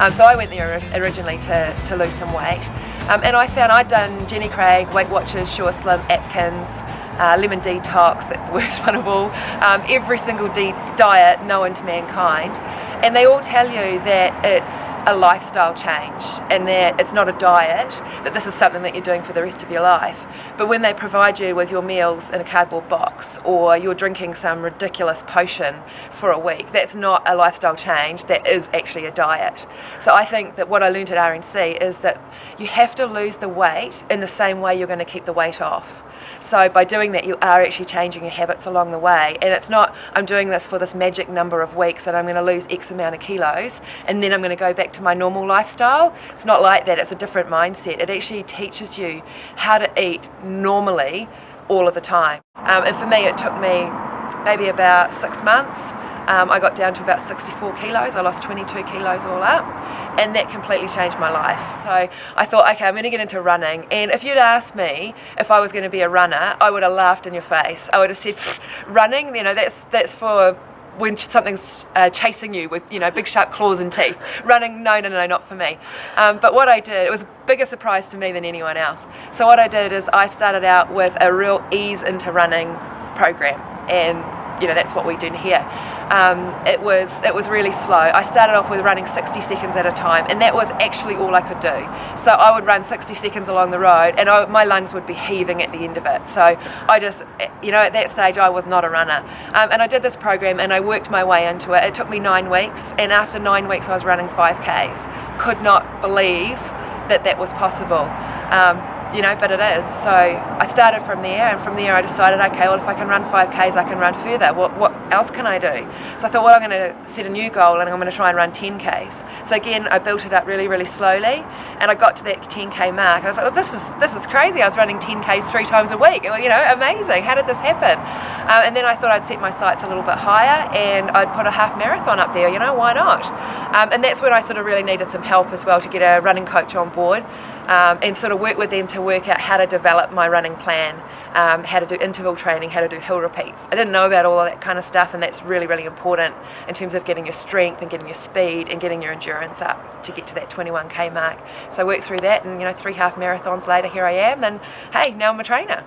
Um, so I went there originally to, to lose some weight. Um, and I found I'd done Jenny Craig, Weight Watchers, Sure Slim, Atkins, uh, Lemon Detox, that's the worst one of all, um, every single diet known to mankind. And they all tell you that it's a lifestyle change and that it's not a diet, that this is something that you're doing for the rest of your life. But when they provide you with your meals in a cardboard box or you're drinking some ridiculous potion for a week, that's not a lifestyle change, that is actually a diet. So I think that what I learned at RNC is that you have to lose the weight in the same way you're going to keep the weight off. So by doing that, you are actually changing your habits along the way. And it's not, I'm doing this for this magic number of weeks and I'm going to lose X amount of kilos and then I'm going to go back to my normal lifestyle. It's not like that, it's a different mindset. It actually teaches you how to eat normally all of the time. Um, and for me, it took me maybe about six months um, I got down to about 64 kilos. I lost 22 kilos all up, and that completely changed my life. So I thought, okay, I'm going to get into running. And if you'd asked me if I was going to be a runner, I would have laughed in your face. I would have said, running, you know, that's that's for when something's uh, chasing you with you know big sharp claws and teeth running no no no not for me um, but what I did it was a bigger surprise to me than anyone else so what I did is I started out with a real ease into running program and you know that's what we do here. Um, it was it was really slow. I started off with running 60 seconds at a time, and that was actually all I could do. So I would run 60 seconds along the road, and I, my lungs would be heaving at the end of it. So I just, you know, at that stage I was not a runner, um, and I did this program and I worked my way into it. It took me nine weeks, and after nine weeks I was running 5Ks. Could not believe that that was possible. Um, you know, but it is. So I started from there, and from there I decided, okay, well, if I can run 5Ks, I can run further. What, what else can I do? So I thought, well, I'm going to set a new goal, and I'm going to try and run 10Ks. So again, I built it up really, really slowly, and I got to that 10K mark, and I was like, well, this is this is crazy. I was running 10Ks three times a week. Well, you know, amazing. How did this happen? Um, and then I thought I'd set my sights a little bit higher, and I'd put a half marathon up there. You know, why not? Um, and that's when I sort of really needed some help as well to get a running coach on board um, and sort of work with them to work out how to develop my running plan, um, how to do interval training, how to do hill repeats. I didn't know about all of that kind of stuff and that's really, really important in terms of getting your strength and getting your speed and getting your endurance up to get to that 21k mark. So I worked through that and you know three half marathons later here I am and hey, now I'm a trainer.